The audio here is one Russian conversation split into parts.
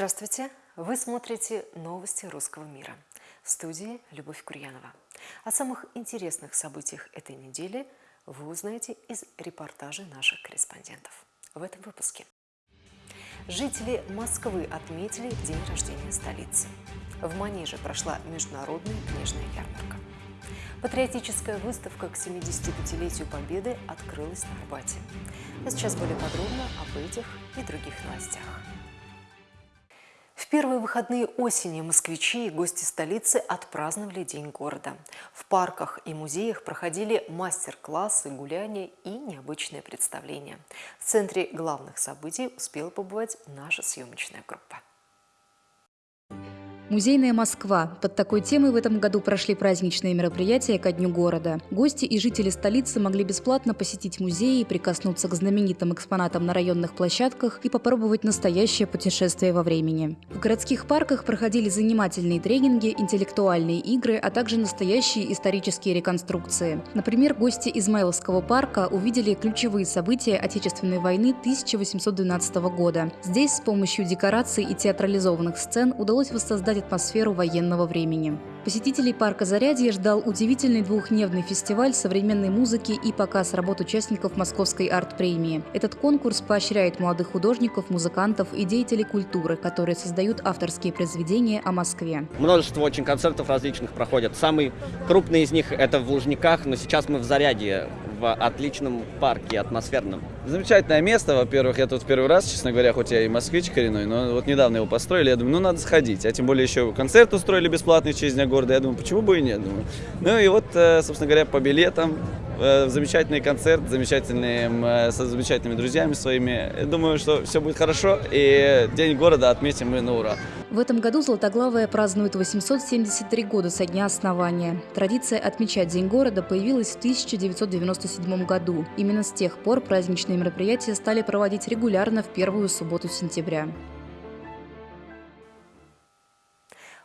Здравствуйте! Вы смотрите новости русского мира. В студии Любовь Курьянова. О самых интересных событиях этой недели вы узнаете из репортажей наших корреспондентов. В этом выпуске. Жители Москвы отметили день рождения столицы. В Манеже прошла международная книжная ярмарка. Патриотическая выставка к 75-летию Победы открылась на Арбате. А сейчас более подробно об этих и других новостях. В первые выходные осени москвичи и гости столицы отпраздновали День города. В парках и музеях проходили мастер-классы, гуляния и необычные представления. В центре главных событий успела побывать наша съемочная группа. Музейная Москва. Под такой темой в этом году прошли праздничные мероприятия ко Дню города. Гости и жители столицы могли бесплатно посетить музеи, прикоснуться к знаменитым экспонатам на районных площадках и попробовать настоящее путешествие во времени. В городских парках проходили занимательные тренинги, интеллектуальные игры, а также настоящие исторические реконструкции. Например, гости Измайловского парка увидели ключевые события Отечественной войны 1812 года. Здесь с помощью декораций и театрализованных сцен удалось воссоздать атмосферу военного времени. Посетителей парка Зарядье ждал удивительный двухдневный фестиваль современной музыки и показ работ участников Московской арт-премии. Этот конкурс поощряет молодых художников, музыкантов и деятелей культуры, которые создают авторские произведения о Москве. Множество очень концертов различных проходят. Самый крупный из них это в Лужниках, но сейчас мы в Зарядье, в отличном парке, атмосферном. Замечательное место, во-первых, я тут первый раз, честно говоря, хоть я и москвич коренной, но вот недавно его построили, я думаю, ну надо сходить, а тем более еще концерт устроили бесплатный в честь Дня города, я думаю, почему бы и нет, думаю. Ну и вот, э, собственно говоря, по билетам, э, замечательный концерт, замечательный, э, со замечательными друзьями своими, я думаю, что все будет хорошо, и День города отметим мы на ура. В этом году Златоглавая празднует 873 года со дня основания. Традиция отмечать День города появилась в 1997 году. Именно с тех пор праздничные мероприятия стали проводить регулярно в первую субботу сентября.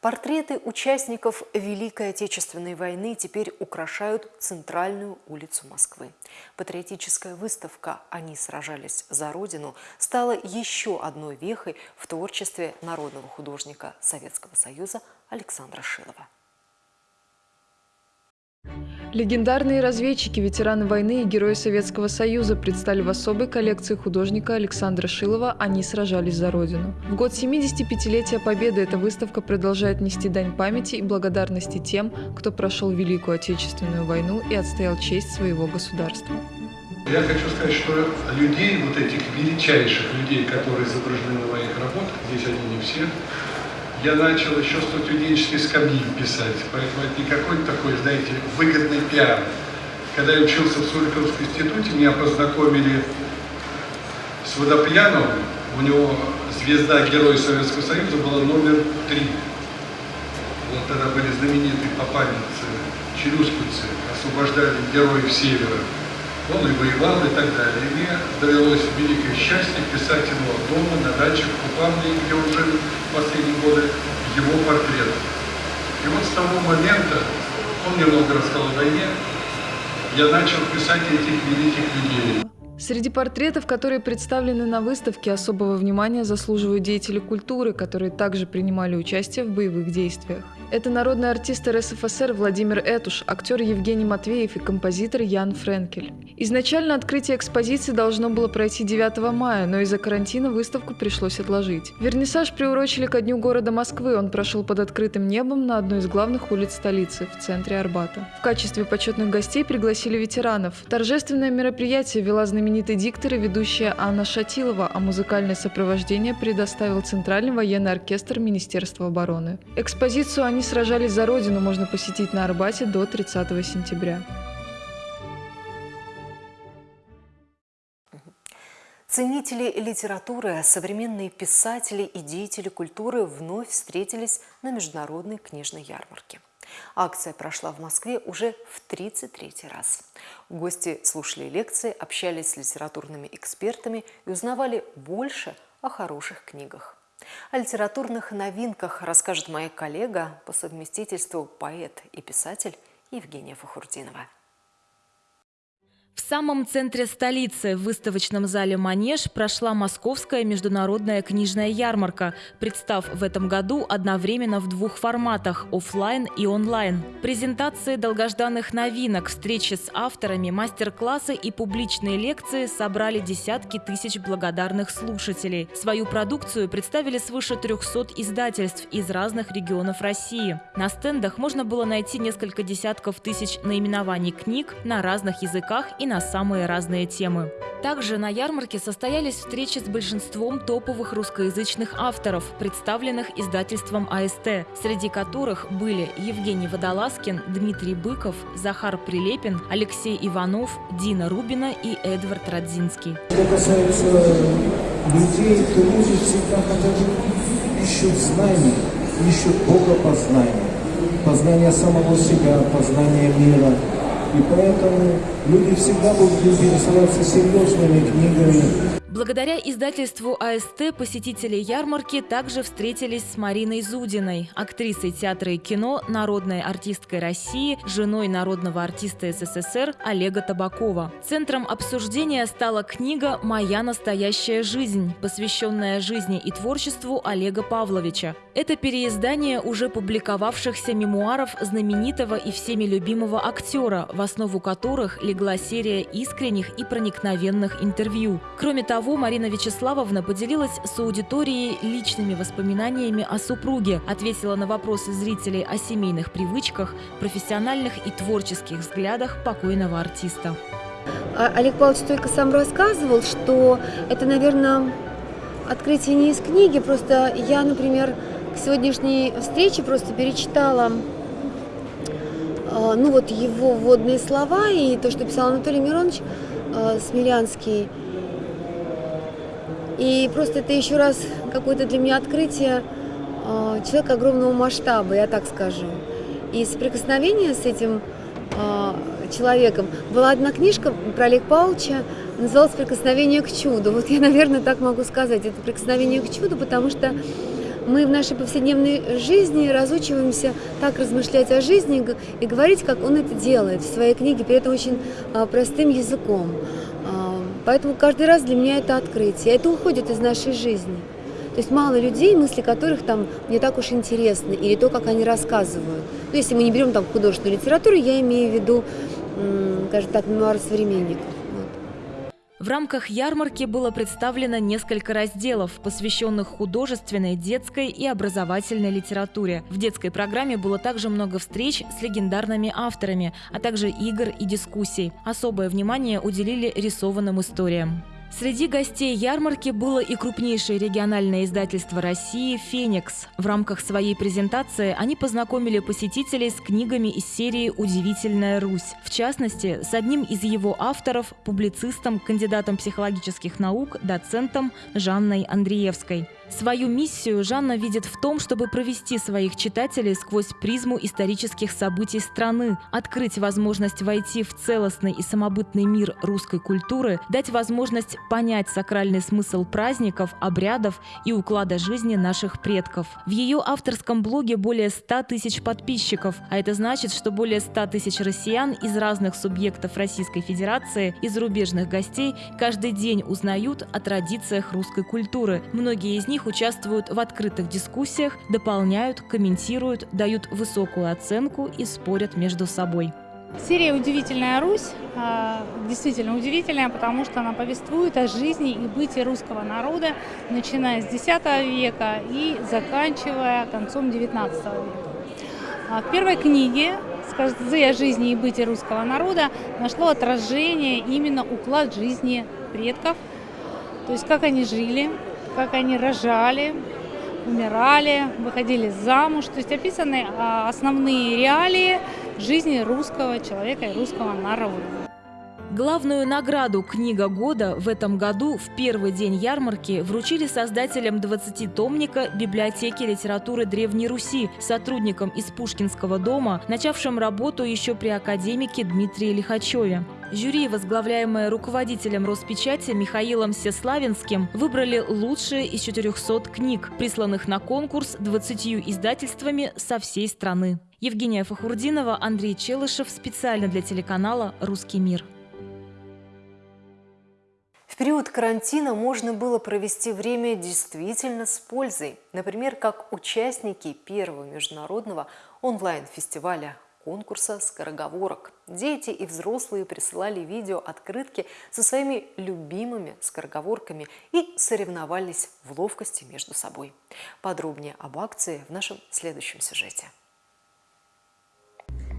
Портреты участников Великой Отечественной войны теперь украшают центральную улицу Москвы. Патриотическая выставка «Они сражались за Родину» стала еще одной вехой в творчестве народного художника Советского Союза Александра Шилова. Легендарные разведчики, ветераны войны и герои Советского Союза предстали в особой коллекции художника Александра Шилова «Они сражались за Родину». В год 75-летия Победы эта выставка продолжает нести дань памяти и благодарности тем, кто прошел Великую Отечественную войну и отстоял честь своего государства. Я хочу сказать, что людей, вот этих величайших людей, которые изображены на моих работах, здесь они не все, я начал еще студенческой скамьи писать, поэтому это не какой-то такой, знаете, выгодный пиар. Когда я учился в Суриковском институте, меня познакомили с Водопьяновым, у него звезда Героя Советского Союза была номер три. Вот тогда были знаменитые попаницы, челюскинцы, освобождали героев Севера. Он и воевал и так далее. И мне довелось великое счастье писать ему дома, на даче, в Купавне, где он жил в последние годы, его портрет. И вот с того момента, он немного рассказал о войне, я начал писать этих великих людей. Среди портретов, которые представлены на выставке, особого внимания заслуживают деятели культуры, которые также принимали участие в боевых действиях. Это народный артист РСФСР Владимир Этуш, актер Евгений Матвеев и композитор Ян Френкель. Изначально открытие экспозиции должно было пройти 9 мая, но из-за карантина выставку пришлось отложить. Вернисаж приурочили ко дню города Москвы, он прошел под открытым небом на одной из главных улиц столицы, в центре Арбата. В качестве почетных гостей пригласили ветеранов. Торжественное мероприятие вела знаменитый диктор и ведущая Анна Шатилова, а музыкальное сопровождение предоставил Центральный военный оркестр Министерства обороны. Экспозицию они «Они сражались за Родину» можно посетить на Арбате до 30 сентября. Ценители литературы, современные писатели и деятели культуры вновь встретились на международной книжной ярмарке. Акция прошла в Москве уже в 33 раз. Гости слушали лекции, общались с литературными экспертами и узнавали больше о хороших книгах. О литературных новинках расскажет моя коллега по совместительству поэт и писатель Евгения Фахурдинова. В самом центре столицы, в выставочном зале «Манеж», прошла Московская международная книжная ярмарка, представ в этом году одновременно в двух форматах – офлайн и онлайн. Презентации долгожданных новинок, встречи с авторами, мастер-классы и публичные лекции собрали десятки тысяч благодарных слушателей. Свою продукцию представили свыше 300 издательств из разных регионов России. На стендах можно было найти несколько десятков тысяч наименований книг на разных языках и на самые разные темы. Также на ярмарке состоялись встречи с большинством топовых русскоязычных авторов, представленных издательством АСТ, среди которых были Евгений Водолазкин, Дмитрий Быков, Захар Прилепин, Алексей Иванов, Дина Рубина и Эдвард Радзинский. Что касается людей, то люди всегда хотят ищут знаний, ищут Бога познания, познания самого себя, познания мира – и поэтому люди всегда будут интересоваться серьезными книгами, Благодаря издательству АСТ посетители ярмарки также встретились с Мариной Зудиной, актрисой театра и кино, народной артисткой России, женой народного артиста СССР Олега Табакова. Центром обсуждения стала книга «Моя настоящая жизнь», посвященная жизни и творчеству Олега Павловича. Это переиздание уже публиковавшихся мемуаров знаменитого и всеми любимого актера, в основу которых легла серия искренних и проникновенных интервью. Кроме того, того, Марина Вячеславовна поделилась с аудиторией личными воспоминаниями о супруге, ответила на вопросы зрителей о семейных привычках, профессиональных и творческих взглядах покойного артиста. А, Олег Павлович только сам рассказывал, что это, наверное, открытие не из книги, просто я, например, к сегодняшней встрече просто перечитала а, ну вот его вводные слова и то, что писал Анатолий Миронович а, Смелянский – и просто это еще раз какое-то для меня открытие э, человека огромного масштаба, я так скажу. И соприкосновение с этим э, человеком. Была одна книжка про Олега Павловича, называлась «Прикосновение к чуду». Вот я, наверное, так могу сказать. Это «Прикосновение к чуду», потому что мы в нашей повседневной жизни разучиваемся так размышлять о жизни и говорить, как он это делает в своей книге, при этом очень а, простым языком. Поэтому каждый раз для меня это открытие. Это уходит из нашей жизни. То есть мало людей, мысли которых там не так уж интересны, или то, как они рассказывают. Ну, если мы не берем там художественную литературу, я имею в виду, скажем так, мемуары современников. В рамках ярмарки было представлено несколько разделов, посвященных художественной, детской и образовательной литературе. В детской программе было также много встреч с легендарными авторами, а также игр и дискуссий. Особое внимание уделили рисованным историям. Среди гостей ярмарки было и крупнейшее региональное издательство России «Феникс». В рамках своей презентации они познакомили посетителей с книгами из серии «Удивительная Русь». В частности, с одним из его авторов, публицистом, кандидатом психологических наук, доцентом Жанной Андреевской. Свою миссию Жанна видит в том, чтобы провести своих читателей сквозь призму исторических событий страны, открыть возможность войти в целостный и самобытный мир русской культуры, дать возможность понять сакральный смысл праздников, обрядов и уклада жизни наших предков. В ее авторском блоге более 100 тысяч подписчиков, а это значит, что более 100 тысяч россиян из разных субъектов Российской Федерации и зарубежных гостей каждый день узнают о традициях русской культуры. Многие из них них участвуют в открытых дискуссиях, дополняют, комментируют, дают высокую оценку и спорят между собой. Серия «Удивительная Русь» а, действительно удивительная, потому что она повествует о жизни и бытии русского народа, начиная с X века и заканчивая концом XIX века. А в первой книге «Сказы о жизни и бытии русского народа» нашло отражение именно уклад жизни предков, то есть как они жили, как они рожали, умирали, выходили замуж. То есть описаны а, основные реалии жизни русского человека и русского народа. Главную награду «Книга года» в этом году в первый день ярмарки вручили создателям 20-томника библиотеки литературы Древней Руси, сотрудникам из Пушкинского дома, начавшим работу еще при академике Дмитрии Лихачеве. Жюри, возглавляемое руководителем Роспечати Михаилом Сеславинским, выбрали лучшие из 400 книг, присланных на конкурс 20 издательствами со всей страны. Евгения Фахурдинова, Андрей Челышев специально для телеканала «Русский мир». В период карантина можно было провести время действительно с пользой. Например, как участники первого международного онлайн-фестиваля конкурса скороговорок. Дети и взрослые присылали видео-открытки со своими любимыми скороговорками и соревновались в ловкости между собой. Подробнее об акции в нашем следующем сюжете.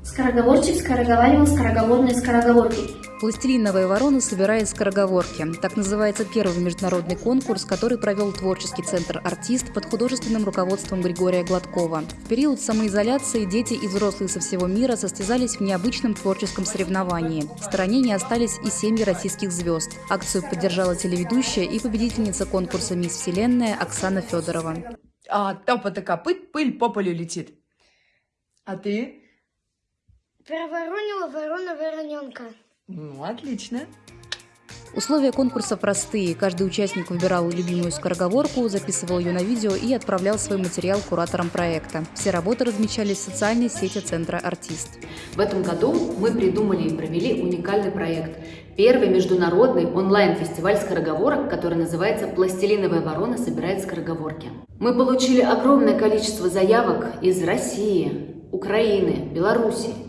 Скороговорчик скороговаривал скороговорные скороговорки. «Пластилиновая ворона собирает скороговорки». Так называется первый международный конкурс, который провел творческий центр «Артист» под художественным руководством Григория Гладкова. В период самоизоляции дети и взрослые со всего мира состязались в необычном творческом соревновании. В стороне не остались и семьи российских звезд. Акцию поддержала телеведущая и победительница конкурса «Мисс Вселенная» Оксана Федорова. А топота копыт пыль по полю летит. А ты? Проворонила ворона вороненка. Ну, отлично. Условия конкурса простые. Каждый участник выбирал любимую скороговорку, записывал ее на видео и отправлял свой материал кураторам проекта. Все работы размещались в социальной сети Центра «Артист». В этом году мы придумали и провели уникальный проект. Первый международный онлайн-фестиваль скороговорок, который называется «Пластилиновая ворона собирает скороговорки». Мы получили огромное количество заявок из России, Украины, Белоруссии, а,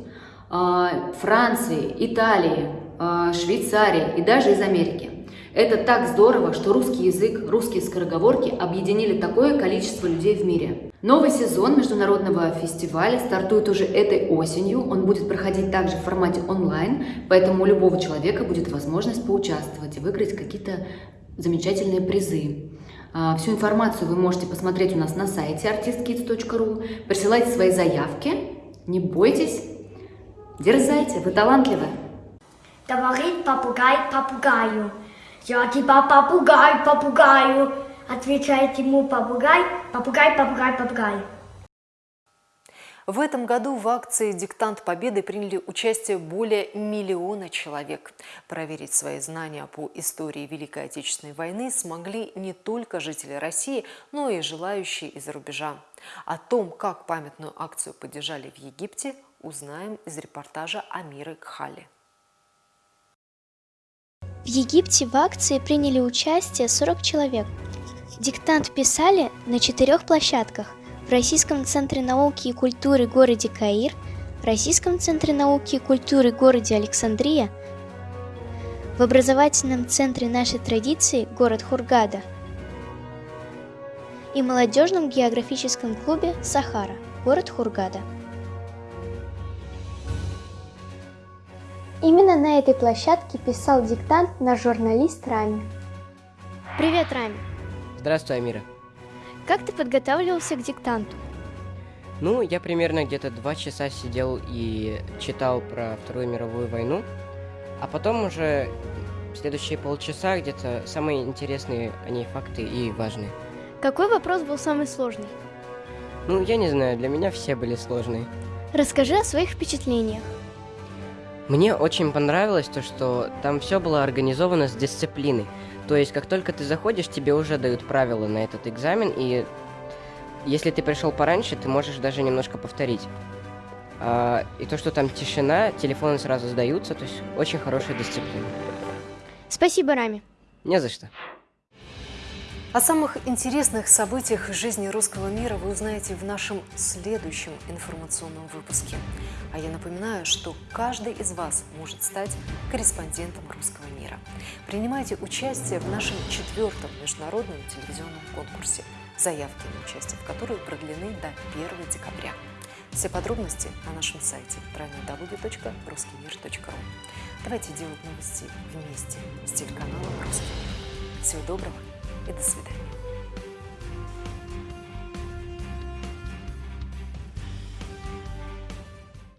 Франции, Италии, а, Швейцарии и даже из Америки. Это так здорово, что русский язык, русские скороговорки объединили такое количество людей в мире. Новый сезон международного фестиваля стартует уже этой осенью. Он будет проходить также в формате онлайн, поэтому у любого человека будет возможность поучаствовать и выиграть какие-то замечательные призы. А, всю информацию вы можете посмотреть у нас на сайте artistkids.ru. Присылайте свои заявки, не бойтесь, Дерзайте, вы талантливы. Говорит попугай попугаю. Я тебя попугай попугаю. Отвечает ему попугай, попугай, попугай, попугай. В этом году в акции «Диктант Победы» приняли участие более миллиона человек. Проверить свои знания по истории Великой Отечественной войны смогли не только жители России, но и желающие из-за рубежа. О том, как памятную акцию поддержали в Египте, узнаем из репортажа Амиры Кхали. В Египте в акции приняли участие 40 человек. Диктант писали на четырех площадках в Российском центре науки и культуры городе Каир, в Российском центре науки и культуры городе Александрия, в образовательном центре нашей традиции город Хургада и молодежном географическом клубе Сахара, город Хургада. Именно на этой площадке писал диктант наш журналист Рами. Привет, Рами. Здравствуй, Амира. Как ты подготавливался к диктанту? Ну, я примерно где-то два часа сидел и читал про Вторую мировую войну, а потом уже следующие полчаса где-то самые интересные о ней факты и важные. Какой вопрос был самый сложный? Ну, я не знаю, для меня все были сложные. Расскажи о своих впечатлениях. Мне очень понравилось то, что там все было организовано с дисциплиной. То есть, как только ты заходишь, тебе уже дают правила на этот экзамен, и если ты пришел пораньше, ты можешь даже немножко повторить. А, и то, что там тишина, телефоны сразу сдаются, то есть очень хорошая дисциплина. Спасибо, Рами. Не за что. О самых интересных событиях жизни русского мира вы узнаете в нашем следующем информационном выпуске. А я напоминаю, что каждый из вас может стать корреспондентом русского мира. Принимайте участие в нашем четвертом международном телевизионном конкурсе, заявки на участие в который продлены до 1 декабря. Все подробности на нашем сайте www.ruskimir.ru. Давайте делать новости вместе с телеканалом «Русский мир». Всего доброго до свидания.